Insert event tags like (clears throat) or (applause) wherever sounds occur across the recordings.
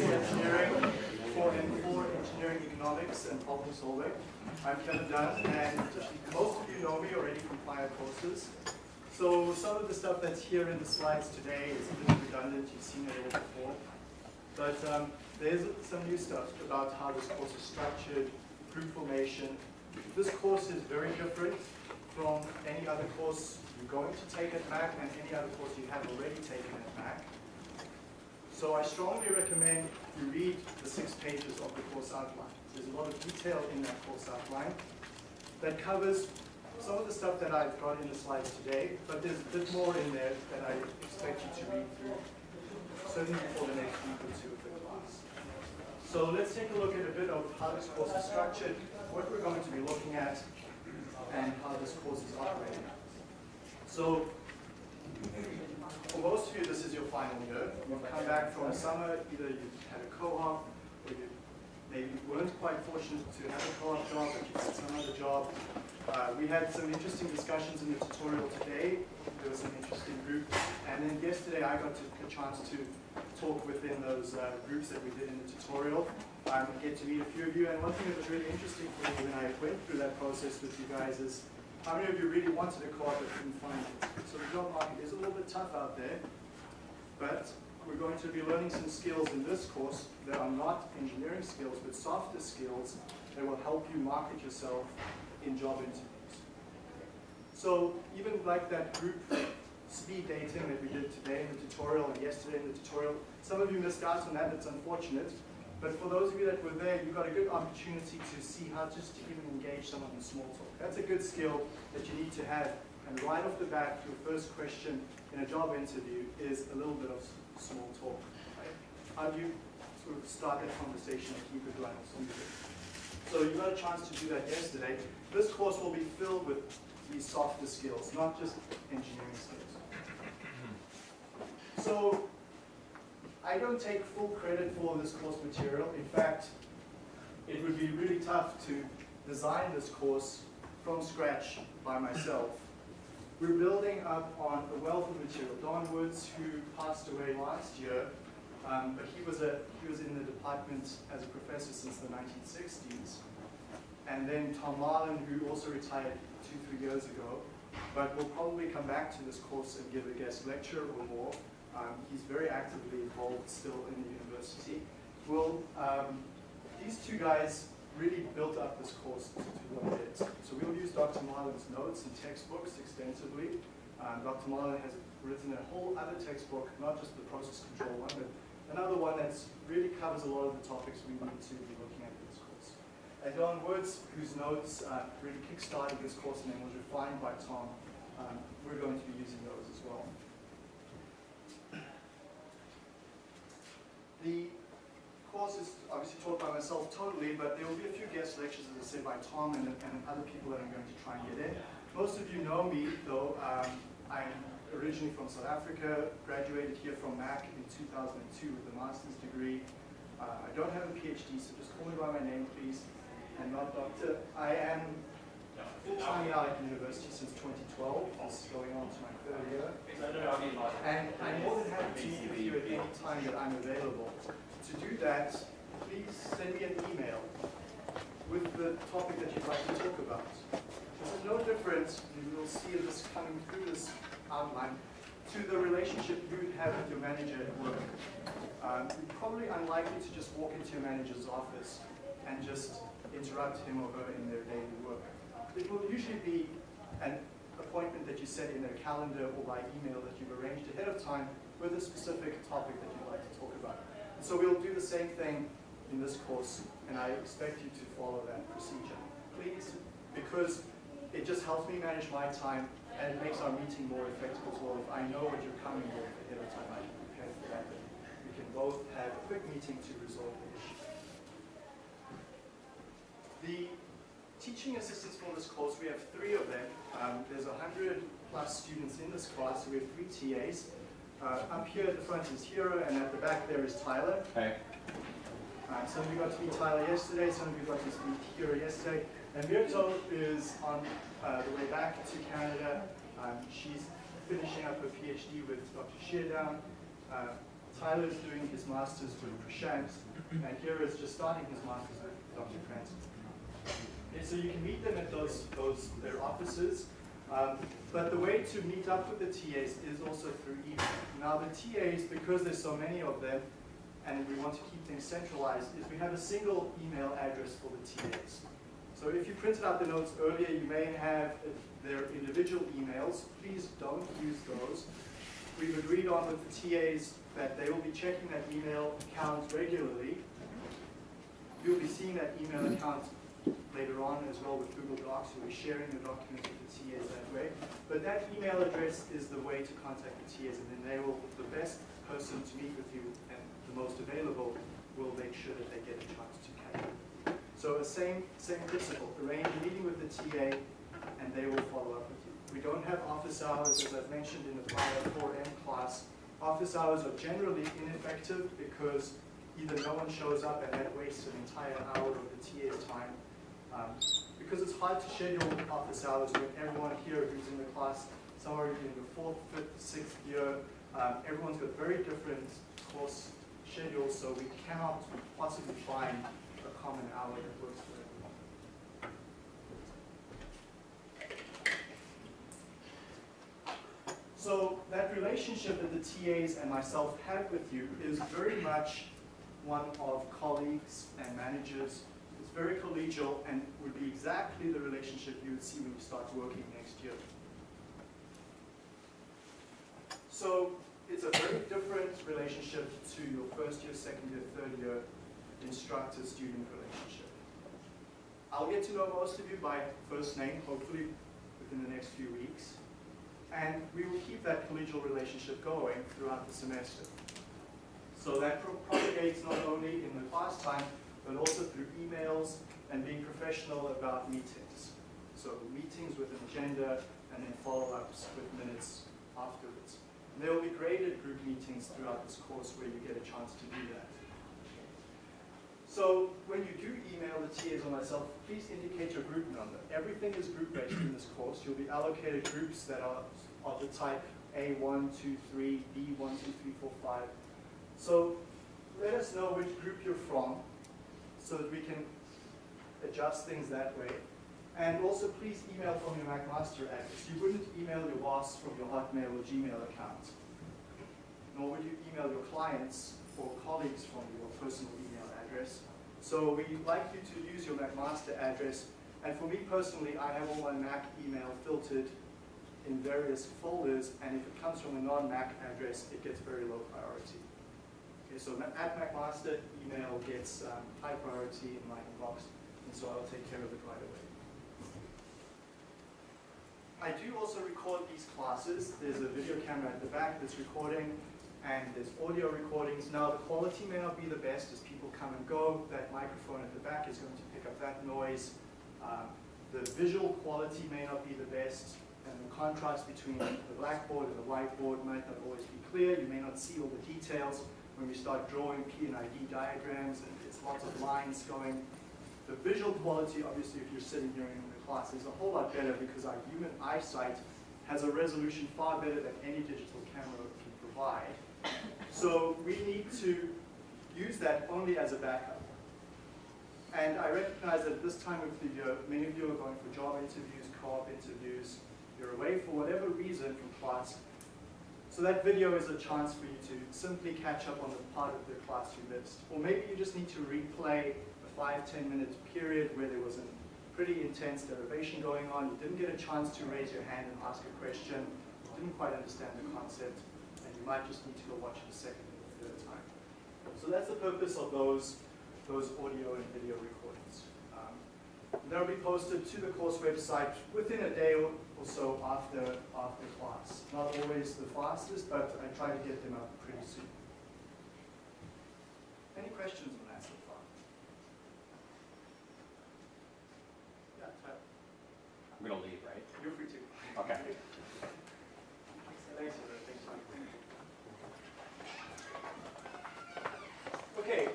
engineering for for engineering economics and problem solving. I'm Kevin Dunn, and most of you know me already from prior courses. So some of the stuff that's here in the slides today is a little redundant. You've seen it all before. But um, there's some new stuff about how this course is structured, group formation. This course is very different from any other course you're going to take at Mac and any other course you have already taken at Mac. So I strongly recommend you read the six pages of the course outline. There's a lot of detail in that course outline that covers some of the stuff that I've got in the slides today, but there's a bit more in there that I expect you to read through, certainly for the next week or two of the class. So let's take a look at a bit of how this course is structured, what we're going to be looking at, and how this course is operating. So for most of you, this is your final year. You've come back from summer, either you've had a co-op, or you maybe weren't quite fortunate to have a co-op job, but you had some other job. Uh, we had some interesting discussions in the tutorial today. There was an interesting group. And then yesterday I got a chance to talk within those uh, groups that we did in the tutorial. I Um, get to meet a few of you. And one thing that was really interesting for me when I went through that process with you guys is how many of you really wanted a car but couldn't find it? So the job market is a little bit tough out there, but we're going to be learning some skills in this course that are not engineering skills, but softer skills that will help you market yourself in job interviews. So even like that group speed dating that we did today in the tutorial and yesterday in the tutorial, some of you missed out on that, it's unfortunate. But for those of you that were there, you got a good opportunity to see how just to even engage someone in small talk. That's a good skill that you need to have. And right off the bat, your first question in a job interview is a little bit of small talk. Right? How do you sort of start that conversation and keep it going So you got a chance to do that yesterday. This course will be filled with these softer skills, not just engineering skills. So I don't take full credit for this course material. In fact, it would be really tough to design this course from scratch by myself. We're building up on a wealth of material. Don Woods, who passed away last year, um, but he was, a, he was in the department as a professor since the 1960s. And then Tom Marlin, who also retired two, three years ago, but will probably come back to this course and give a guest lecture or more. Um, he's very actively involved still in the university. Well, um, these two guys really built up this course to, what it is. So we'll use Dr. Marlin's notes and textbooks extensively. Um, Dr. Marlin has written a whole other textbook, not just the process control one, but another one that really covers a lot of the topics we need to be looking at in this course. And Don Woods, whose notes uh, really kickstarted this course and then was refined by Tom, um, we're going to be using those as well. (clears throat) The course is obviously taught by myself totally, but there will be a few guest lectures, as I said, by Tom and, and other people that I'm going to try and get in. Most of you know me, though. Um, I'm originally from South Africa, graduated here from Mac in 2002 with a master's degree. Uh, I don't have a PhD, so just call me by my name, please, and not doctor. I am full-time now at university since 2012. This is going on to my third year. And I'm more than happy to meet with you at any time that I'm available. To do that, please send me an email with the topic that you'd like to talk about. This is no different, you will see this coming through this outline, to the relationship you have with your manager at work. Um, you're probably unlikely to just walk into your manager's office and just interrupt him or her in their daily work it will usually be an appointment that you set in their calendar or by email that you've arranged ahead of time with a specific topic that you'd like to talk about. And so we'll do the same thing in this course, and I expect you to follow that procedure. Please, because it just helps me manage my time, and it makes our meeting more effective as well. If I know what you're coming with ahead of time, I can prepare for that. We can both have a quick meeting to resolve the issue. The teaching assistants for this course, we have three of them. Um, there's 100 plus students in this class, so we have three TAs. Uh, up here at the front is Hero, and at the back there is Tyler. Hey. Uh, some of you got to meet Tyler yesterday, some of you got to meet Hero yesterday. And Myrto is on uh, the way back to Canada. Um, she's finishing up her PhD with Dr. Sheardown, Uh, is doing his master's with Prashant, and here is just starting his master's with Dr. Okay, so you can meet them at those, those their offices. Um, but the way to meet up with the TAs is also through email. Now the TAs, because there's so many of them, and we want to keep things centralized, is we have a single email address for the TAs. So if you printed out the notes earlier, you may have their individual emails. Please don't use those. We've agreed on with the TAs that they will be checking that email account regularly. You'll be seeing that email account later on as well with Google Docs. You'll be sharing the documents with the TAs that way. But that email address is the way to contact the TAs, and then they will, the best person to meet with you and the most available will make sure that they get a chance to catch you. So the same, same principle, arrange a meeting with the TA and they will follow up with you. We don't have office hours, as I've mentioned in the prior 4M class. Office hours are generally ineffective because either no one shows up and that wastes an entire hour of the TA's time, um, because it's hard to schedule office hours when everyone here who's in the class, some are in the fourth, fifth, sixth year, um, everyone's got very different course schedules, so we cannot possibly find a common hour that works for everyone. So that relationship that the TAs and myself have with you is very much one of colleagues and managers. It's very collegial and would be exactly the relationship you would see when you start working next year. So it's a very different relationship to your first year, second year, third year instructor-student relationship. I'll get to know most of you by first name, hopefully within the next few weeks. And we will keep that collegial relationship going throughout the semester. So that propagates not only in the class time, but also through emails and being professional about meetings. So meetings with an agenda and then follow-ups with minutes afterwards. And there will be graded group meetings throughout this course where you get a chance to do that. So when you do email the TAs or myself, please indicate your group number. Everything is group-based in this course. You'll be allocated groups that are of the type A1, 2, 3, B1, 2, 3, 4, 5. So let us know which group you're from so that we can adjust things that way. And also please email from your McMaster address. You wouldn't email your boss from your Hotmail or Gmail account. Nor would you email your clients or colleagues from your personal email address. So we'd like you to use your McMaster address. And for me personally, I have all my Mac email filtered in various folders, and if it comes from a non-Mac address, it gets very low priority. So at McMaster, email gets um, high priority in my inbox, and so I'll take care of it right away. I do also record these classes. There's a video camera at the back that's recording, and there's audio recordings. Now, the quality may not be the best as people come and go. That microphone at the back is going to pick up that noise. Um, the visual quality may not be the best, and the contrast between the blackboard and the whiteboard might not always be clear. You may not see all the details when we start drawing P&ID diagrams, and it's lots of lines going. The visual quality, obviously, if you're sitting here in the class, is a whole lot better because our human eyesight has a resolution far better than any digital camera can provide. So we need to use that only as a backup. And I recognize that at this time of the year, many of you are going for job interviews, co-op interviews, you're away for whatever reason from class. So that video is a chance for you to simply catch up on the part of the class you missed. Or maybe you just need to replay a five, 10 minute period where there was a pretty intense derivation going on. You didn't get a chance to raise your hand and ask a question. You didn't quite understand the concept. And you might just need to go watch it a second or third time. So that's the purpose of those those audio and video recordings. Um, they'll be posted to the course website within a day or so after, after class. Not always the fastest, but I try to get them up pretty soon. Any questions on that so far? Yeah, Tyler, I'm gonna leave, right? you're free to. Okay. (laughs) Thanks. Thanks. Okay,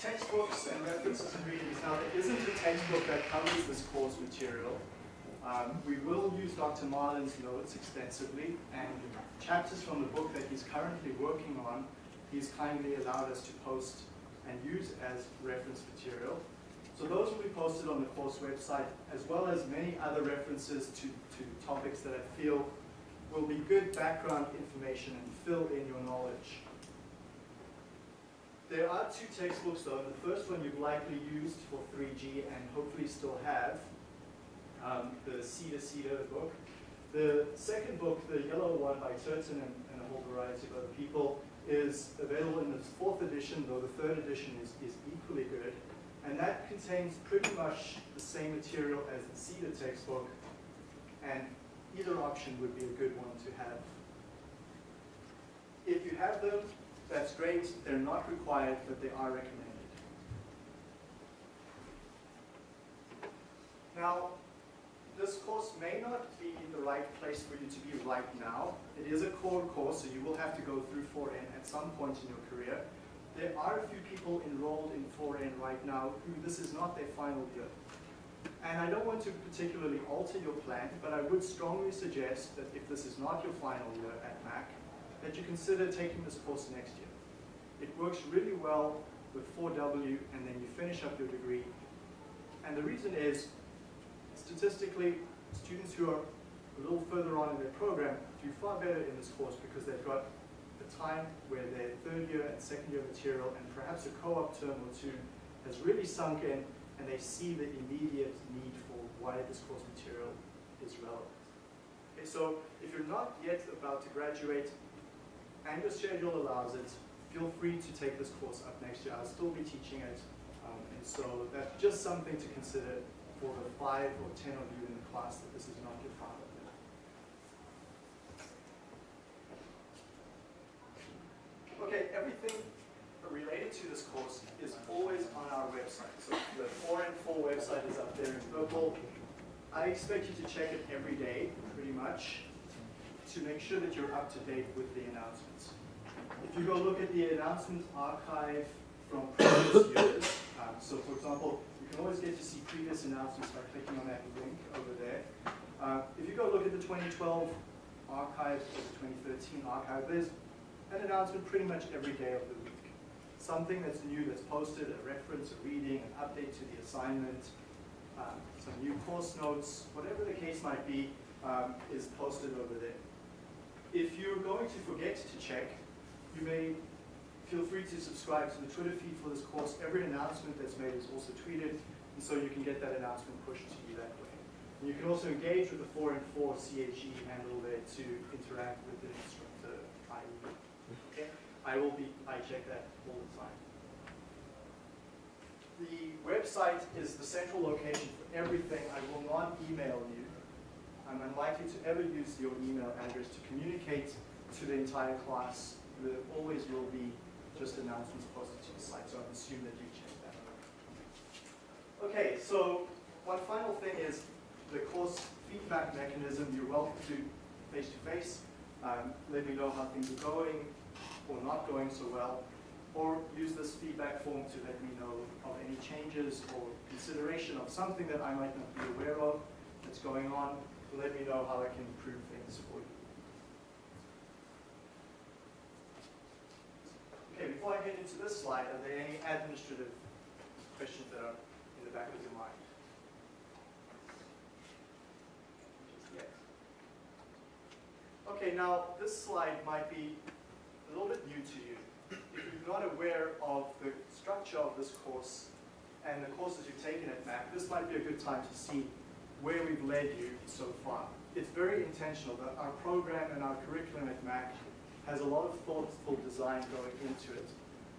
textbooks and references and readings. Now, there isn't a textbook that covers this course material. Um, we will use Dr. Marlin's notes extensively, and chapters from the book that he's currently working on, he's kindly allowed us to post and use as reference material. So those will be posted on the course website, as well as many other references to, to topics that I feel will be good background information and fill in your knowledge. There are two textbooks though. The first one you've likely used for 3G and hopefully still have, um, the Seider Seider book. The second book, the yellow one by Turton and, and a whole variety of other people, is available in its fourth edition, though the third edition is, is equally good. And that contains pretty much the same material as the Seider textbook, and either option would be a good one to have. If you have them, that's great. They're not required, but they are recommended. Now, this course may not be the right place for you to be right now. It is a core course, so you will have to go through 4N at some point in your career. There are a few people enrolled in 4N right now who this is not their final year. And I don't want to particularly alter your plan, but I would strongly suggest that if this is not your final year at Mac, that you consider taking this course next year. It works really well with 4W, and then you finish up your degree. And the reason is, statistically, students who are a little further on in their program do far better in this course because they've got a time where their third year and second year material and perhaps a co-op term or two has really sunk in and they see the immediate need for why this course material is relevant. Okay, so if you're not yet about to graduate and your schedule allows it, feel free to take this course up next year. I'll still be teaching it. Um, and so that's just something to consider for the five or ten of you in the class that this is not your year. Okay, everything related to this course is always on our website. So the 4 and 4 website is up there in purple. I expect you to check it every day, pretty much, to make sure that you're up to date with the announcements. If you go look at the announcement archive from previous years, um, so for example, can always get to see previous announcements by clicking on that link over there. Uh, if you go look at the 2012 archive or the 2013 archive, there's an announcement pretty much every day of the week. Something that's new that's posted, a reference, a reading, an update to the assignment, um, some new course notes, whatever the case might be, um, is posted over there. If you're going to forget to check, you may feel free to subscribe to the Twitter feed for this course. Every announcement that's made is also tweeted, and so you can get that announcement pushed to you that way. And you can also engage with the 4N4 CHE handle there to interact with the instructor. Okay? I will be, I check that all the time. The website is the central location for everything. I will not email you. I'm unlikely to ever use your email address to communicate to the entire class. There always will be just announcements posted to the site, so I assume that you check that. Okay, so one final thing is the course feedback mechanism. You're welcome to face-to-face. Um, let me know how things are going or not going so well, or use this feedback form to let me know of any changes or consideration of something that I might not be aware of that's going on, let me know how I can improve things for you. Okay, before I get into this slide, are there any administrative questions that are in the back of your mind? Yes. Okay, now this slide might be a little bit new to you. If you're not aware of the structure of this course and the courses you've taken at MAC, this might be a good time to see where we've led you so far. It's very intentional that our program and our curriculum at MAC has a lot of thoughtful design going into it.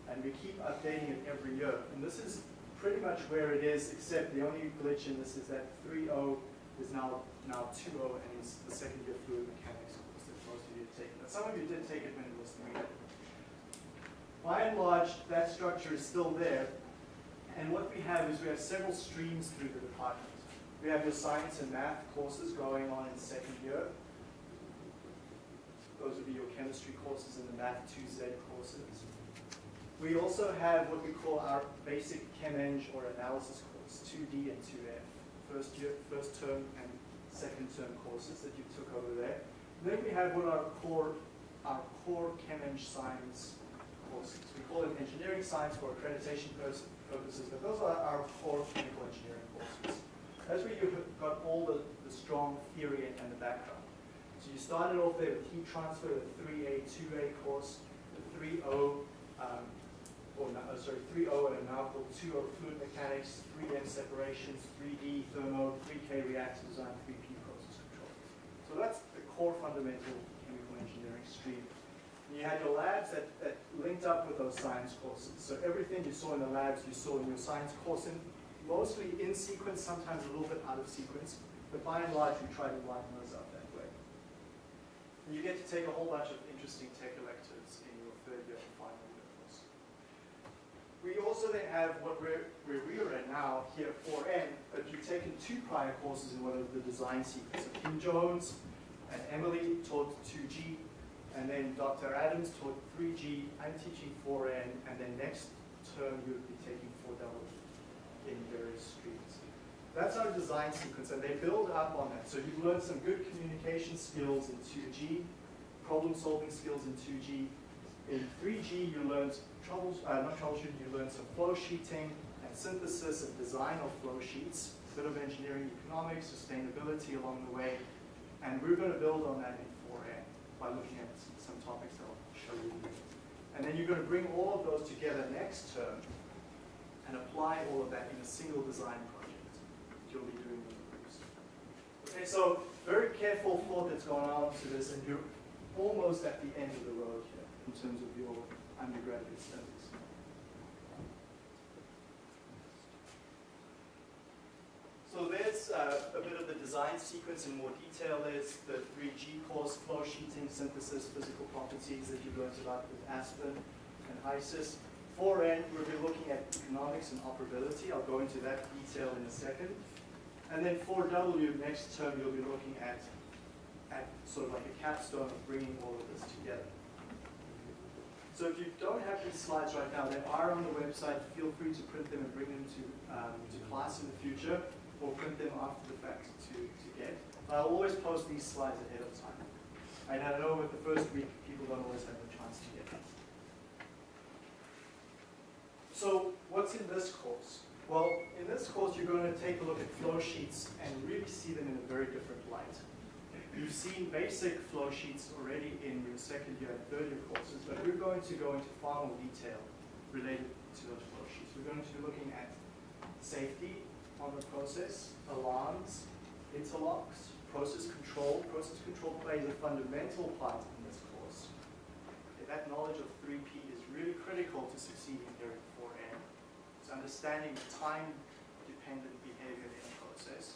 And we keep updating it every year. And this is pretty much where it is, except the only glitch in this is that 3.0 is now now 2.0 and is the second year fluid mechanics course that most of you have taken. But some of you did take it when it was 3.0. By and large, that structure is still there. And what we have is we have several streams through the department. We have your science and math courses going on in second year. Those would be your chemistry courses and the Math 2Z courses. We also have what we call our basic Chem Eng or analysis course, 2D and 2F, first year, first term and second term courses that you took over there. Then we have what our core, our core Chem-Eng science courses. We call them engineering science for accreditation purposes, but those are our core chemical engineering courses. That's where you've got all the, the strong theory and the background. So you started off there with heat transfer, the 3A, 2A course, the 3O, um, or no, uh, sorry, 3O and now called 2O fluid mechanics, 3M separations, 3D thermo, 3K reactor design, 3P process control. So that's the core fundamental chemical engineering stream. And you had your labs that, that linked up with those science courses. So everything you saw in the labs, you saw in your science course, and mostly in sequence, sometimes a little bit out of sequence. But by and large, we try to line way. And you get to take a whole bunch of interesting tech electives in your third year and final year course. We also then have what we're, where we are at now here at 4N, but you've taken two prior courses in one of the design sequences. Kim Jones and Emily taught 2G, and then Dr. Adams taught 3G. I'm teaching 4N, and then next term you'll be taking 4W in various streams. That's our design sequence, and they build up on that. So you've learned some good communication skills in 2G, problem-solving skills in 2G. In 3G, you learned trouble, uh, not troubleshooting, you learned some flow sheeting and synthesis and design of flow sheets, a bit of engineering economics, sustainability along the way, and we're going to build on that in 4A by looking at some topics that I'll show you. And then you're going to bring all of those together next term and apply all of that in a single design project you'll be doing. Okay, so very careful thought that's gone on to this, and you're almost at the end of the road here in terms of your undergraduate studies. So there's uh, a bit of the design sequence in more detail. There's the 3G course, flow sheeting, synthesis, physical properties that you learned about with Aspen and HYSYS. 4N, we'll be looking at economics and operability. I'll go into that detail in a second. And then 4W, next term, you'll be looking at, at sort of like a capstone of bringing all of this together. So if you don't have these slides right now, they are on the website. Feel free to print them and bring them to, um, to class in the future, or print them after the fact to, to get. I'll always post these slides ahead of time. And I know with the first week, people don't always have the chance to get them. So what's in this course? Well, in this course, you're going to take a look at flow sheets and really see them in a very different light. You've seen basic flow sheets already in your second year and third year courses, but we're going to go into far more detail related to those flow sheets. We're going to be looking at safety on the process, alarms, interlocks, process control. Process control plays a fundamental part in this course. That knowledge of 3P is really critical to succeeding here at 4N. Understanding time-dependent behavior in a process.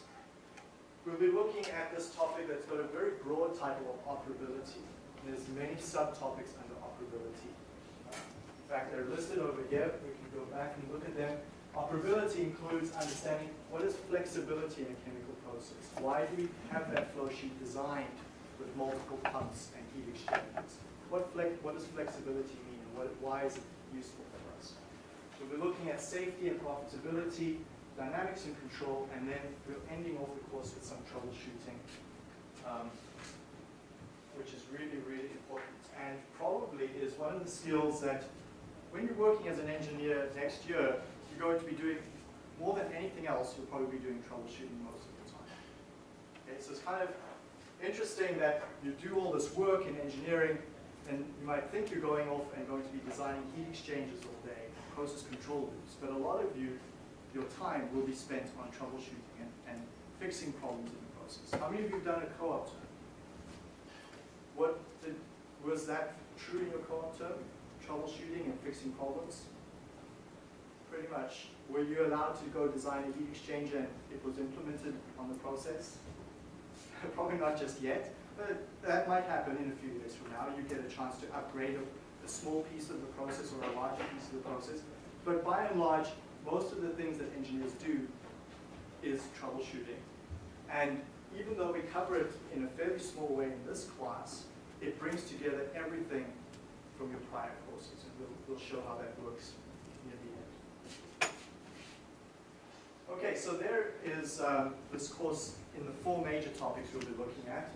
We'll be looking at this topic that's got a very broad title of operability. There's many subtopics under operability. In fact, they're listed over here. We can go back and look at them. Operability includes understanding what is flexibility in a chemical process. Why do we have that flow sheet designed with multiple pumps and heat exchangers? What, flex, what does flexibility mean and what, why is it useful? So we're looking at safety and profitability, dynamics and control, and then we're ending off the course with some troubleshooting, um, which is really, really important. And probably is one of the skills that when you're working as an engineer next year, you're going to be doing more than anything else, you'll probably be doing troubleshooting most of the time. Okay, so it's kind of interesting that you do all this work in engineering, and you might think you're going off and going to be designing heat exchangers all day, process control loops, but a lot of you, your time will be spent on troubleshooting and, and fixing problems in the process. How many of you have done a co-op term? What did, was that true in your co-op term? Troubleshooting and fixing problems? Pretty much. Were you allowed to go design a heat exchanger and it was implemented on the process? (laughs) Probably not just yet, but that might happen in a few years from now. You get a chance to upgrade a, a small piece of the process or a larger piece of the process. But by and large, most of the things that engineers do is troubleshooting. And even though we cover it in a fairly small way in this class, it brings together everything from your prior courses, and we'll, we'll show how that works near the end. Okay, so there is um, this course in the four major topics we'll be looking at.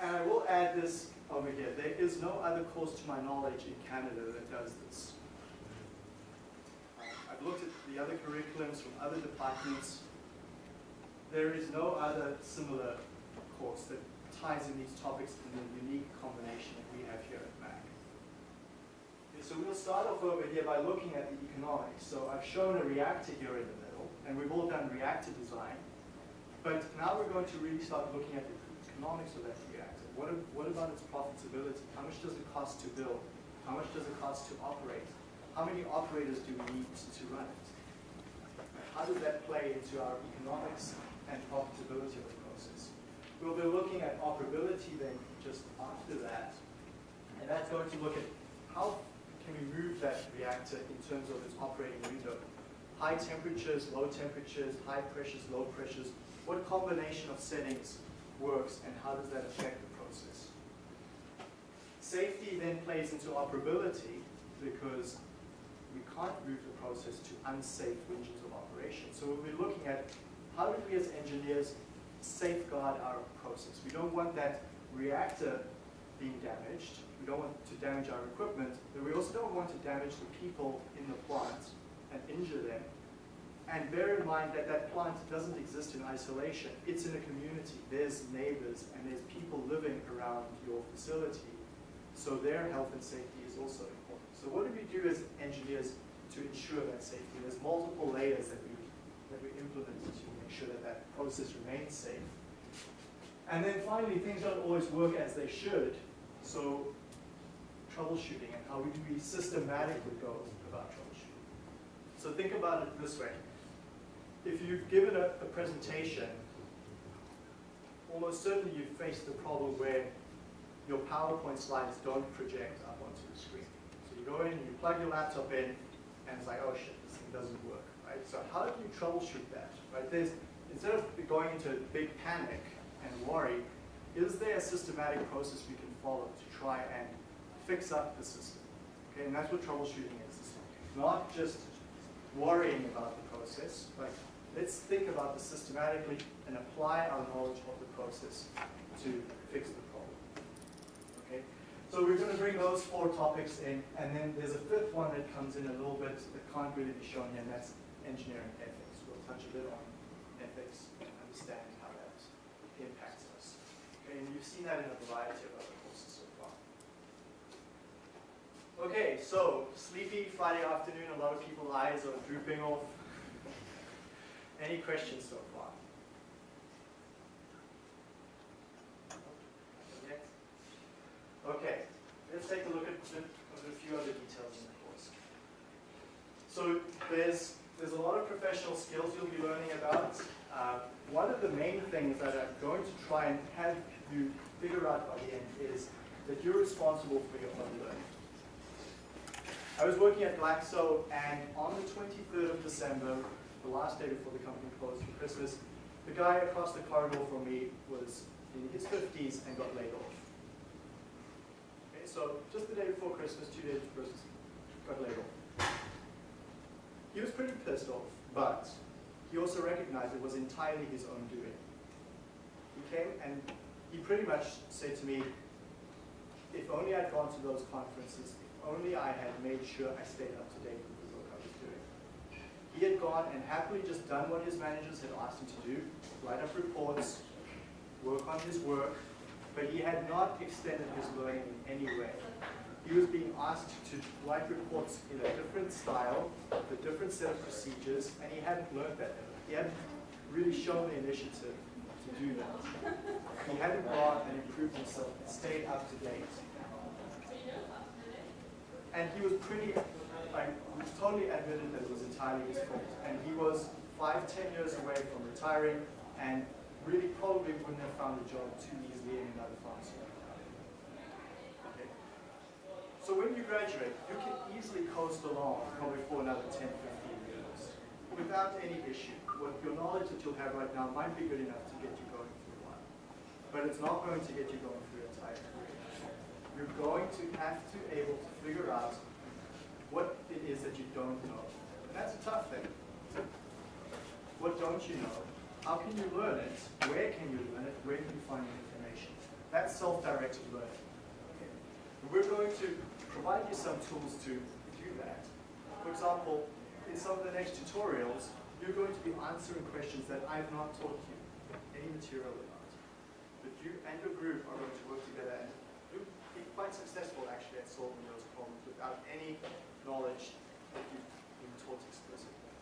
And I will add this over here. There is no other course to my knowledge in Canada that does this. Uh, I've looked at the other curriculums from other departments. There is no other similar course that ties in these topics in the unique combination that we have here at MAC. Okay, so we'll start off over here by looking at the economics. So I've shown a reactor here in the middle, and we've all done reactor design. But now we're going to really start looking at the economics of that. What, what about its profitability? How much does it cost to build? How much does it cost to operate? How many operators do we need to run it? How does that play into our economics and profitability of the process? We'll be looking at operability then just after that. And that's going to look at how can we move that reactor in terms of its operating window. High temperatures, low temperatures, high pressures, low pressures. What combination of settings works and how does that affect? Safety then plays into operability because we can't move the process to unsafe regions of operation. So we'll be looking at how do we as engineers safeguard our process. We don't want that reactor being damaged. We don't want to damage our equipment, but we also don't want to damage the people in the plant and injure them. And bear in mind that that plant doesn't exist in isolation. It's in a community. There's neighbors and there's people living around your facility. So their health and safety is also important. So what do we do as engineers to ensure that safety? There's multiple layers that we, that we implement to make sure that that process remains safe. And then finally, things don't always work as they should. So troubleshooting and how we do we systematically go about troubleshooting. So think about it this way. If you've given a, a presentation, almost certainly you've faced the problem where your PowerPoint slides don't project up onto the screen. So you go in, you plug your laptop in, and it's like, oh shit, this thing doesn't work, right? So how do you troubleshoot that, right? There's, instead of going into a big panic and worry, is there a systematic process we can follow to try and fix up the system? Okay, and that's what troubleshooting is. It's not just worrying about the process, but let's think about this systematically and apply our knowledge of the process to fix the so we're going to bring those four topics in, and then there's a fifth one that comes in a little bit that can't really be shown here, and that's engineering ethics. We'll touch a bit on ethics and understand how that impacts us. Okay, and you've seen that in a variety of other courses so far. Okay, so sleepy Friday afternoon, a lot of people's eyes are drooping off. (laughs) Any questions so far? Okay, let's take a look at the- a few other details in the course. So there's, there's a lot of professional skills you'll be learning about. Uh, one of the main things that I'm going to try and have you figure out by the end is that you're responsible for your own learning. I was working at Glaxo, and on the 23rd of December, the last day before the company closed for Christmas, the guy across the corridor from me was in his 50s and got laid off. So just the day before Christmas, two days before Christmas, got laid off. He was pretty pissed off, but he also recognized it was entirely his own doing. He came and he pretty much said to me, if only I'd gone to those conferences, if only I had made sure I stayed up to date with the work I was doing. He had gone and happily just done what his managers had asked him to do, write up reports, work on his work, but he had not extended his learning in any way. He was being asked to write reports in a different style, with a different set of procedures, and he hadn't learned that. He hadn't really shown the initiative to do that. He hadn't gone and improved himself and stayed up to date. And he was pretty, like, totally admitted that it was entirely his fault. And he was five, ten years away from retiring and really probably wouldn't have found a job too easily in another pharmaceutical company. Okay. So when you graduate, you can easily coast along probably for another 10, 15 years without any issue. What your knowledge that you'll have right now might be good enough to get you going a while, but it's not going to get you going for your entire career. You're going to have to be able to figure out what it is that you don't know. And that's a tough thing. What don't you know? How can you learn it? Where can you learn it? Where can you find the information? That's self-directed learning. Okay. We're going to provide you some tools to do that. For example, in some of the next tutorials, you're going to be answering questions that I've not taught you any material about. But you and your group are going to work together and you'll be quite successful actually at solving those problems without any knowledge that you've been taught explicitly.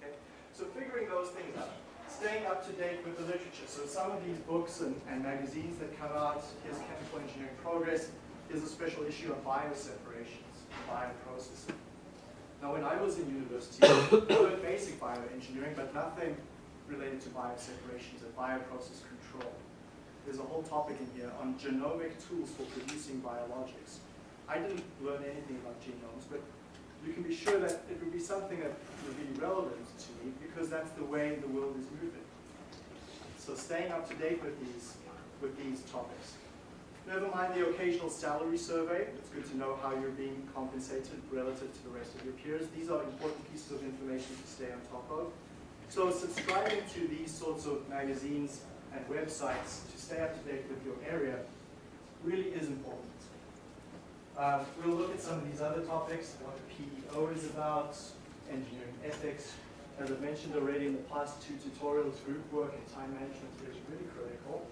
Okay? So figuring those things out. Staying up to date with the literature. So some of these books and, and magazines that come out, here's Chemical Engineering Progress, here's a special issue on bioseparations, and bioprocessing. Now when I was in university, (coughs) I learned basic bioengineering, but nothing related to bioseparations and bioprocess control. There's a whole topic in here on genomic tools for producing biologics. I didn't learn anything about genomes, but you can be sure that it would be something that would be relevant to me because that's the way the world is moving. So staying up to date with these, with these topics. Never mind the occasional salary survey. It's good to know how you're being compensated relative to the rest of your peers. These are important pieces of information to stay on top of. So subscribing to these sorts of magazines and websites to stay up to date with your area really is important. Uh, we'll look at some of these other topics, what the PEO is about, engineering ethics. As I mentioned already in the past two tutorials, group work and time management is really critical.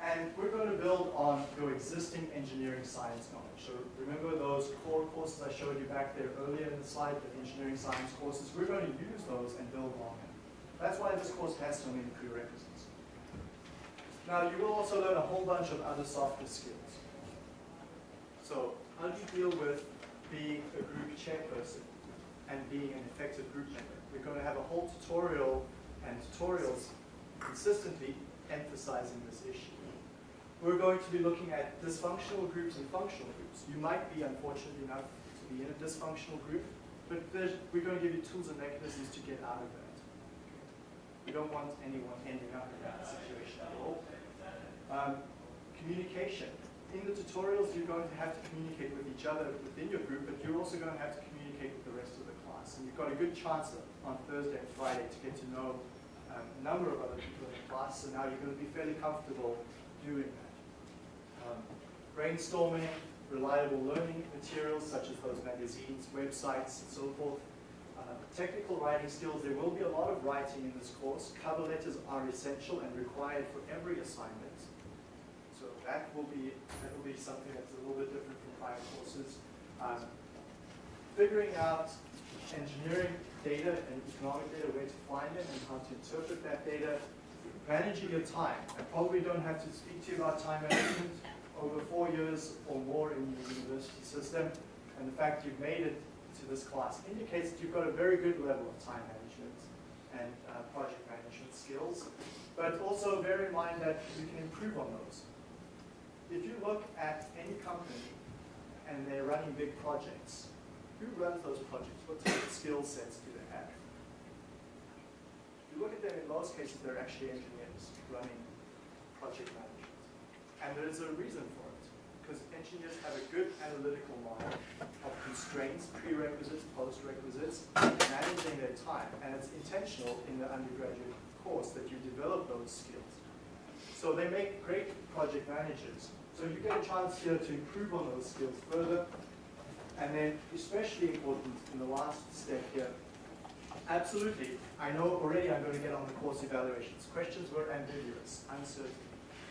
And we're going to build on your existing engineering science knowledge. So remember those core courses I showed you back there earlier in the slide, the engineering science courses. We're going to use those and build on them. That's why this course has so many prerequisites. Now you will also learn a whole bunch of other softer skills. So how do you deal with being a group chairperson and being an effective group member? We're going to have a whole tutorial and tutorials consistently emphasizing this issue. We're going to be looking at dysfunctional groups and functional groups. You might be unfortunate enough to be in a dysfunctional group, but we're going to give you tools and mechanisms to get out of that. We don't want anyone ending up in that situation at all. Um, communication. In the tutorials, you're going to have to communicate with each other within your group, but you're also going to have to communicate with the rest of the class. And you've got a good chance on Thursday and Friday to get to know um, a number of other people in the class, so now you're going to be fairly comfortable doing that. Um, brainstorming, reliable learning materials such as those magazines, websites, and so forth. Uh, technical writing skills, there will be a lot of writing in this course. Cover letters are essential and required for every assignment. So that will be, that will be something that's a little bit different from prior courses. Um, figuring out engineering data and economic data, where to find them and how to interpret that data. Managing your time. I probably don't have to speak to you about time management over four years or more in the university system. And the fact you've made it to this class indicates that you've got a very good level of time management and uh, project management skills. But also bear in mind that you can improve on those. If you look at any company and they're running big projects, who runs those projects? What type of skill sets do they have? If you look at them, in most cases, they're actually engineers running project management. And there's a reason for it, because engineers have a good analytical mind of constraints, prerequisites, post-requisites, managing their time. And it's intentional in the undergraduate course that you develop those skills. So they make great project managers. So you get a chance here to improve on those skills further. And then especially important in the last step here, absolutely, I know already I'm going to get on the course evaluations. Questions were ambiguous, uncertain.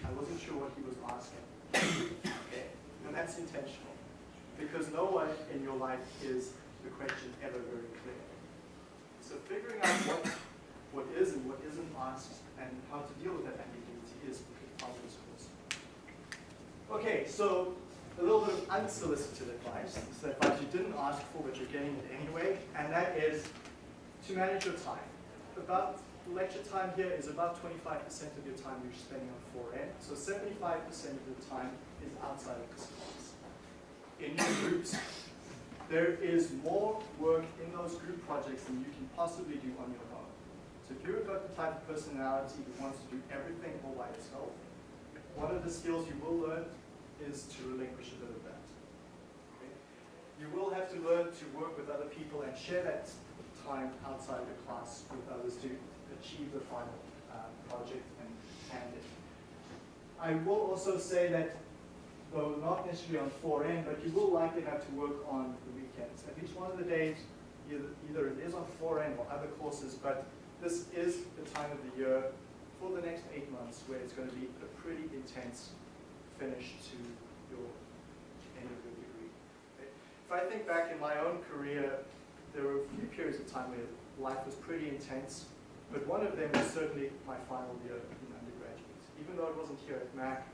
I wasn't sure what he was asking. okay, and that's intentional. Because no one in your life is the question ever very clear. So figuring out what, what is and what isn't asked and how to deal with that ambiguity is this course. Okay, so a little bit of unsolicited advice. It's the advice you didn't ask for, but you're getting it anyway, and that is to manage your time. About lecture time here is about 25% of your time you're spending on 4N, so 75% of your time is outside of this class. In your groups, there is more work in those group projects than you can possibly do on your own. So if you've got the type of personality who wants to do everything all by yourself, one of the skills you will learn is to relinquish a bit of that. Okay? You will have to learn to work with other people and share that time outside the class with others to achieve the final uh, project and hand it. I will also say that, though not necessarily on 4N, but you will likely have to work on the weekends. At least one of the days, either, either it is on 4N or other courses, but this is the time of the year for the next eight months where it's going to be a pretty intense finish to your end of your degree. Okay? If I think back in my own career, there were a few periods of time where life was pretty intense, but one of them was certainly my final year in undergraduate. Even though it wasn't here at Mac,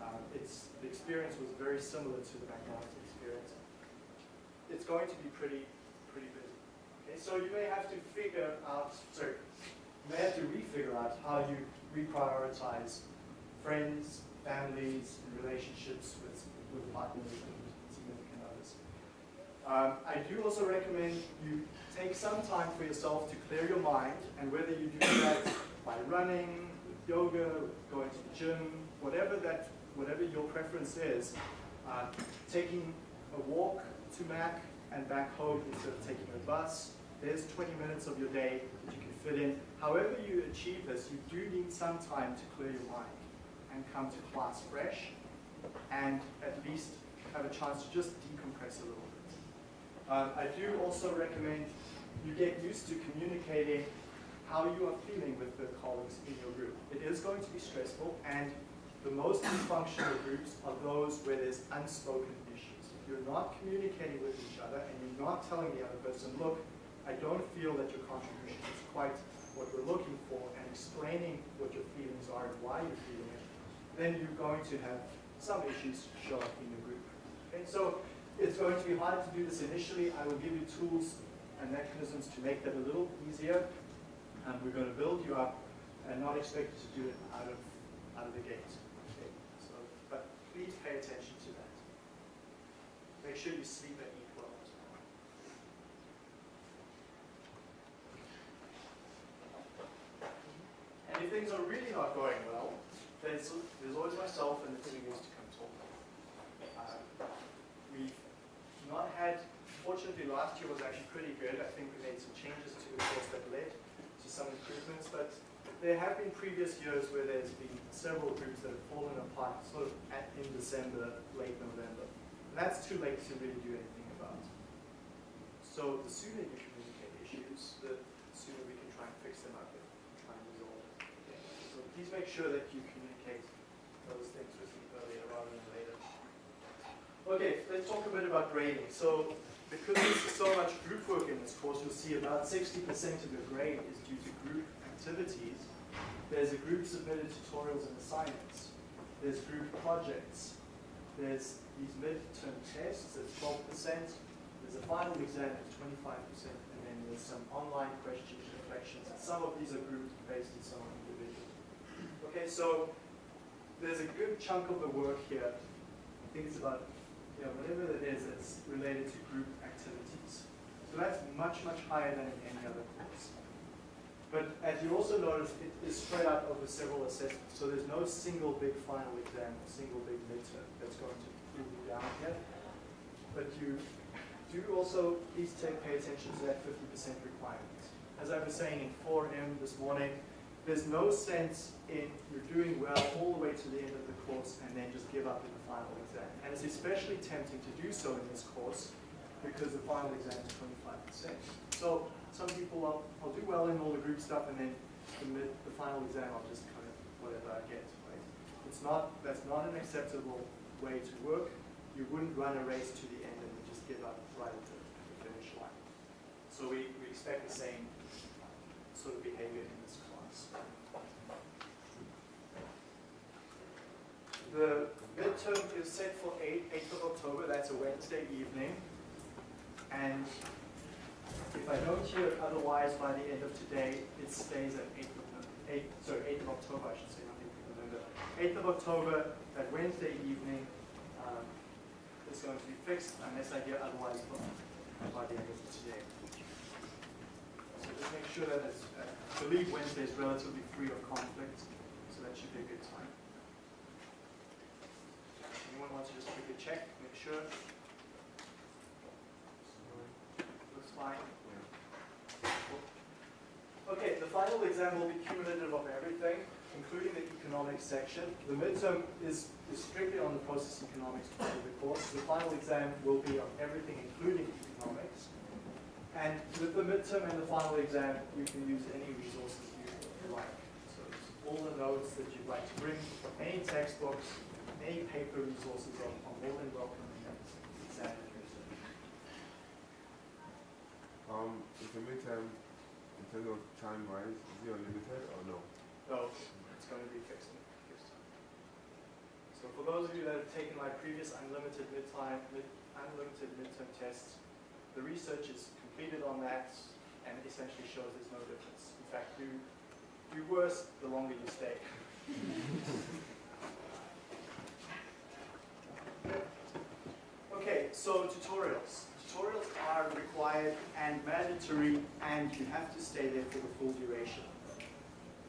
uh, it's, the experience was very similar to the McMaster experience. It's going to be pretty, pretty busy. Okay, so you may have to figure out, sorry, you may have to refigure out how you reprioritize friends, families, and relationships with, with partners and significant others. Um, I do also recommend you take some time for yourself to clear your mind, and whether you do (coughs) that by running, yoga, going to the gym, whatever that, whatever your preference is, uh, taking a walk to Mac and back home instead of taking a bus. There's 20 minutes of your day that you can fit in. However you achieve this, you do need some time to clear your mind and come to class fresh and at least have a chance to just decompress a little bit. Um, I do also recommend you get used to communicating how you are feeling with the colleagues in your group. It is going to be stressful and the most dysfunctional groups are those where there's unspoken issues. If you're not communicating with each other and you're not telling the other person, look, I don't feel that your contribution is quite what we're looking for and explaining what your feelings are and why you're feeling it, then you're going to have some issues show up in your group. Okay, so it's going to be hard to do this initially. I will give you tools and mechanisms to make that a little easier. And we're going to build you up and not expect you to do it out of, out of the gate. Okay, so, but please pay attention to that. Make sure you sleep and eat well as well. And if things are really not going well, there's, there's always myself and the team wants to come talk. Uh, we've not had, fortunately last year was actually pretty good. I think we made some changes to the course that led to some improvements, but there have been previous years where there's been several groups that have fallen apart sort of at, in December, late November. And that's too late to really do anything about. So the sooner you communicate issues, the sooner we can try and fix them up and try and resolve it. Okay. So please make sure that you communicate those things with me earlier rather than later. Okay, let's talk a bit about grading. So because there's so much group work in this course, you'll see about 60% of your grade is due to group activities. There's a group submitted tutorials and assignments. There's group projects. There's these midterm tests, that's 12%. There's a final exam, at 25%. And then there's some online questions, reflections. And some of these are group based and some are individual. Okay, so there's a good chunk of the work here. I think it's about, know, whatever it is it's related to group activities. So that's much, much higher than in any other course. But as you also notice, it is spread out over several assessments. So there's no single big final exam or single big midterm that's going to pull you down here. But you do also, please take, pay attention to that 50% requirement. As I was saying in 4M this morning, there's no sense in you're doing well all the way to the end of the course and then just give up in the final exam. And it's especially tempting to do so in this course because the final exam is 25%. So some people, I'll, I'll do well in all the group stuff and then the, the final exam, I'll just kind of whatever I get, right? It's not, that's not an acceptable way to work. You wouldn't run a race to the end and just give up right at the, the finish line. So we, we expect the same sort of behavior in this class. The midterm is set for 8, 8th of October, that's a Wednesday evening. And if I don't hear otherwise by the end of today, it stays at 8th of, Nov- 8, sorry, 8th of October, I should say, not 8th of November. 8th of October, that Wednesday evening, um, is going to be fixed unless I hear otherwise by, by the end of today. So just make sure that it's, uh, I believe Wednesday is relatively free of conflict, so that should be a good time. Anyone wants to just quickly check, make sure? Looks fine. Okay, the final exam will be cumulative of everything, including the economics section. The midterm is, is strictly on the process economics part of the course. The final exam will be on everything, including economics. And with the midterm and the final exam, you can use any resources you like. So all the notes that you'd like to bring, any textbooks, any paper resources are more than welcome in that exam research. Um, is the midterm, in terms of time wise, is it unlimited or no? No, it's going to be fixed. fixed. So for those of you that have taken my previous unlimited midtime, mid, unlimited midterm tests, the research is completed on that and essentially shows there's no difference. In fact, you do worse the longer you stay. (laughs) Okay, so tutorials. Tutorials are required and mandatory and you have to stay there for the full duration.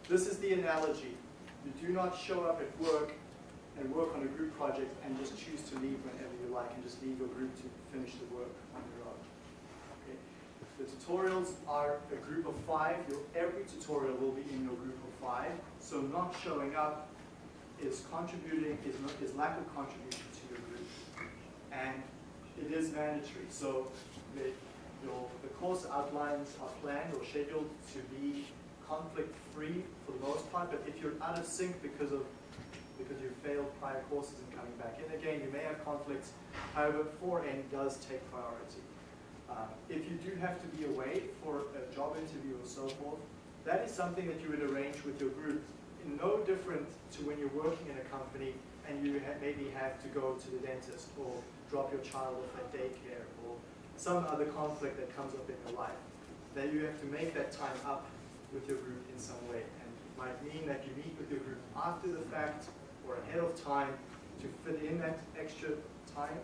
This is the analogy. You do not show up at work and work on a group project and just choose to leave whenever you like and just leave your group to finish the work on your own. Okay. The tutorials are a group of five. Your, every tutorial will be in your group of five. So not showing up is contributing, is, is lack of contribution. And it is mandatory. So the, your, the course outlines are planned or scheduled to be conflict-free for the most part, but if you're out of sync because of because you failed prior courses and coming back in again, you may have conflicts. However, 4N does take priority. Uh, if you do have to be away for a job interview or so forth, that is something that you would arrange with your group. No different to when you're working in a company and you ha maybe have to go to the dentist or drop your child off at daycare or some other conflict that comes up in your life. That you have to make that time up with your group in some way. And it might mean that you meet with your group after the fact or ahead of time to fit in that extra time.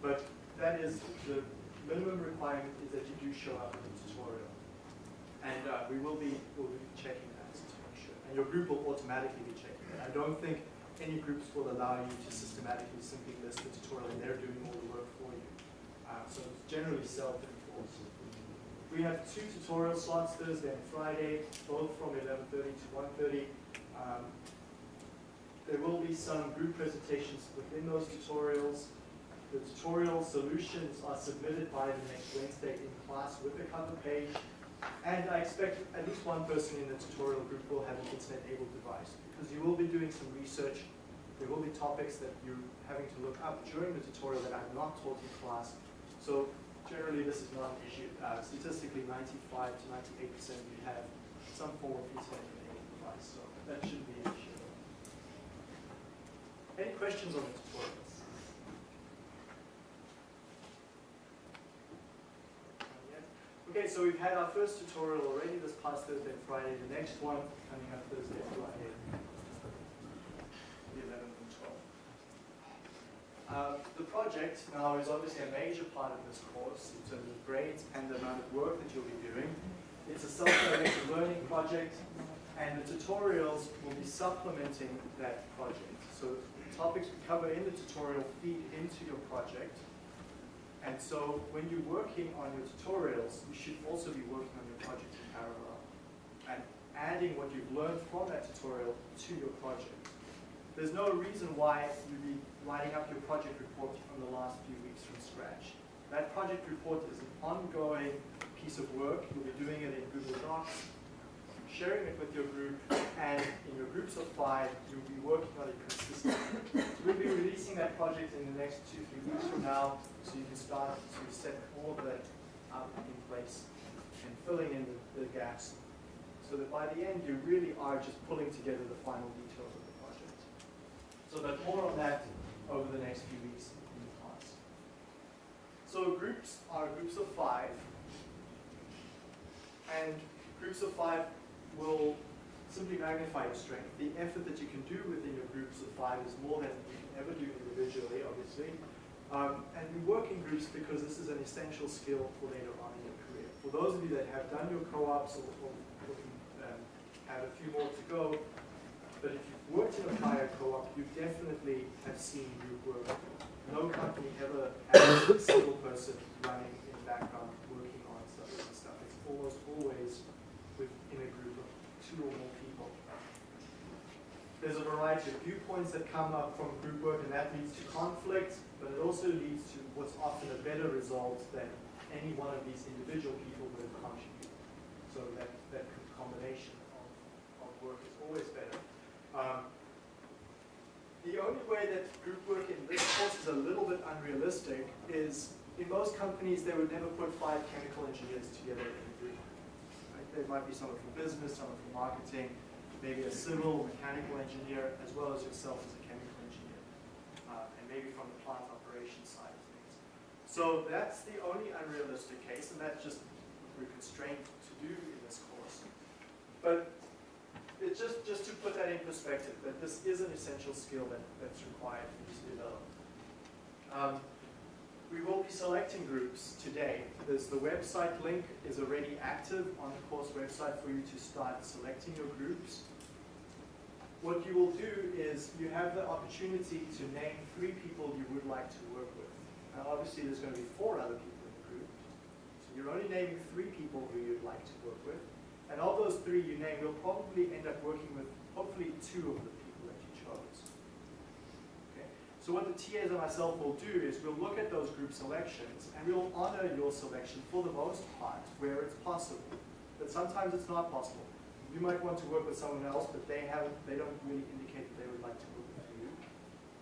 But that is the minimum requirement is that you do show up in the tutorial. And uh, we will be will be checking that to make sure. And your group will automatically be checking that. I don't think any groups will allow you to systematically simply list the tutorial and they're doing all the work for you. Uh, so it's generally self-enforced. We have two tutorial slots, Thursday and Friday, both from 11.30 to 1.30. Um, there will be some group presentations within those tutorials. The tutorial solutions are submitted by the next Wednesday in class with a cover page. And I expect at least one person in the tutorial group will have an internet-able device because you will be doing some research. There will be topics that you're having to look up during the tutorial that I've not taught in class. So generally this is not an issue. Uh, statistically, 95 to 98% you have some form of internet-enabled device, so that shouldn't be an issue. Any questions on the tutorials? Okay, so we've had our first tutorial already this past Thursday and Friday. The next one coming up Thursday and Friday, the 11th and 12th. Uh, the project now is obviously a major part of this course in terms of grades and the amount of work that you'll be doing. It's a self-directed learning project, and the tutorials will be supplementing that project. So the topics we cover in the tutorial feed into your project. And so when you're working on your tutorials, you should also be working on your project in parallel and adding what you've learned from that tutorial to your project. There's no reason why you'd be writing up your project report from the last few weeks from scratch. That project report is an ongoing piece of work. You'll be doing it in Google Docs, sharing it with your group, and in your groups of five, you'll be working on it consistently. We'll be releasing that project in the next two, three weeks from now, so you can start to set all of that up in place and filling in the, the gaps, so that by the end, you really are just pulling together the final details. So that more on that over the next few weeks in the class. So groups are groups of five, and groups of five will simply magnify your strength. The effort that you can do within your groups of five is more than you can ever do individually, obviously. Um, and we work in groups because this is an essential skill for later on in your career. For those of you that have done your co-ops or, or, or um, have a few more to go, but if you've worked in a prior co-op, you definitely have seen group work. No company ever has a single person running in the background working on stuff this stuff. It's almost always within a group of two or more people. There's a variety of viewpoints that come up from group work and that leads to conflict, but it also leads to what's often a better result than any one of these individual people would have contributed. So that, that combination of, of work is always better. Um, the only way that group work in this course is a little bit unrealistic is in most companies they would never put five chemical engineers together in a group. Right? There might be someone from business, someone from marketing, maybe a civil, mechanical engineer, as well as yourself as a chemical engineer, uh, and maybe from the plant operations side of things. So that's the only unrealistic case, and that's just what we're constrained to do in this course. But it's just, just to put that in perspective, that this is an essential skill that, that's required for you to develop. Um, we will be selecting groups today. There's the website link is already active on the course website for you to start selecting your groups. What you will do is you have the opportunity to name three people you would like to work with. Now obviously there's going to be four other people in the group. So you're only naming three people who you'd like to work with. And of those three you name, you'll probably end up working with hopefully two of the people that you chose. Okay? So what the TAs and myself will do is we'll look at those group selections and we'll honor your selection for the most part where it's possible. But sometimes it's not possible. You might want to work with someone else, but they haven't they don't really indicate that they would like to work with you.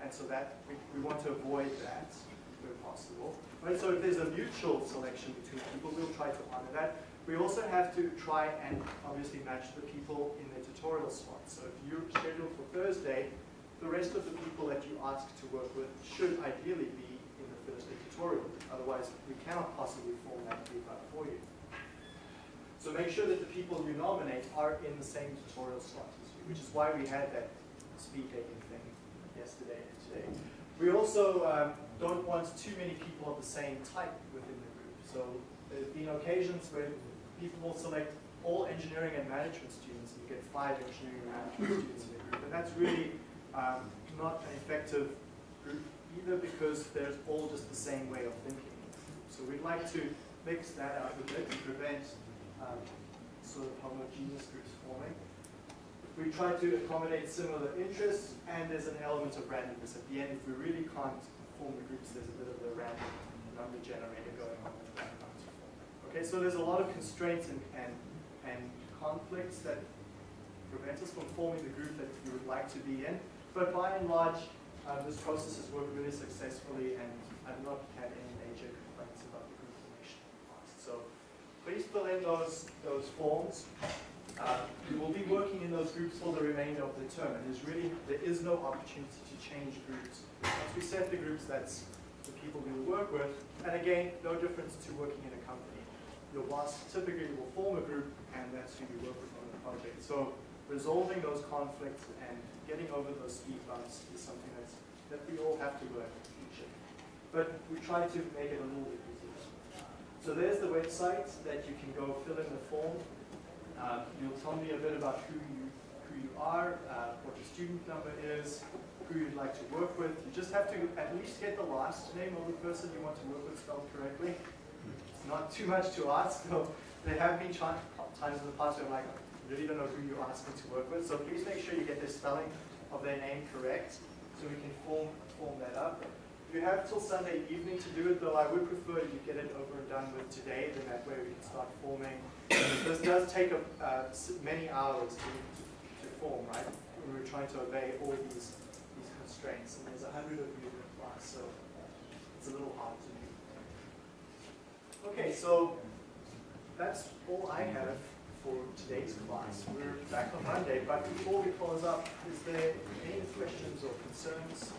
And so that we, we want to avoid that where possible. Right? So if there's a mutual selection between people, we'll try to honor that. We also have to try and obviously match the people in their tutorial slots. So if you're scheduled for Thursday, the rest of the people that you ask to work with should ideally be in the Thursday tutorial. Otherwise, we cannot possibly form that group up for you. So make sure that the people you nominate are in the same tutorial slot as you, which is why we had that speed dating thing yesterday and today. We also um, don't want too many people of the same type within the group. So there's been occasions where people will select all engineering and management students, and you get five engineering and management (coughs) students in a group. And that's really um, not an effective group either because they're all just the same way of thinking. So we'd like to mix that up a bit to prevent um, sort of homogeneous groups forming. We try to accommodate similar interests, and there's an element of randomness. At the end, if we really can't form the groups, there's a bit of a random number generator going on in the background to form them. Okay, so there's a lot of constraints and, and, and conflicts that prevent us from forming the group that we would like to be in. But by and large, uh, this process has worked really successfully, and I've not had any major complaints about the group formation in the past. So please fill in those, those forms. Uh, we will be working in those groups for the remainder of the term, and there's really, there is no opportunity to change groups. Once we set the groups, that's the people we will work with, and again, no difference to working in a company. Your boss typically will form a group, and that's who you work with on the project. So resolving those conflicts and getting over those speed bumps is something that's, that we all have to work the future. But we try to make it a little bit easier. So there's the website that you can go fill in the form. Um, you'll tell me a bit about who you, who you are, uh, what your student number is, who you'd like to work with. You just have to at least get the last name of the person you want to work with spelled correctly. Not too much to ask, though. There have been times in the past where I'm like, I really don't know who you're asking to work with. So please make sure you get the spelling of their name correct so we can form, form that up. You have till Sunday evening to do it, though I would prefer you get it over and done with today, then that way we can start forming. this does take uh, many hours to, to form, right? We were trying to obey all these, these constraints, and there's a hundred of you in the class, so it's a little hard to. Okay, so that's all I have for today's class. We're back on Monday, but before we close up, is there any questions or concerns?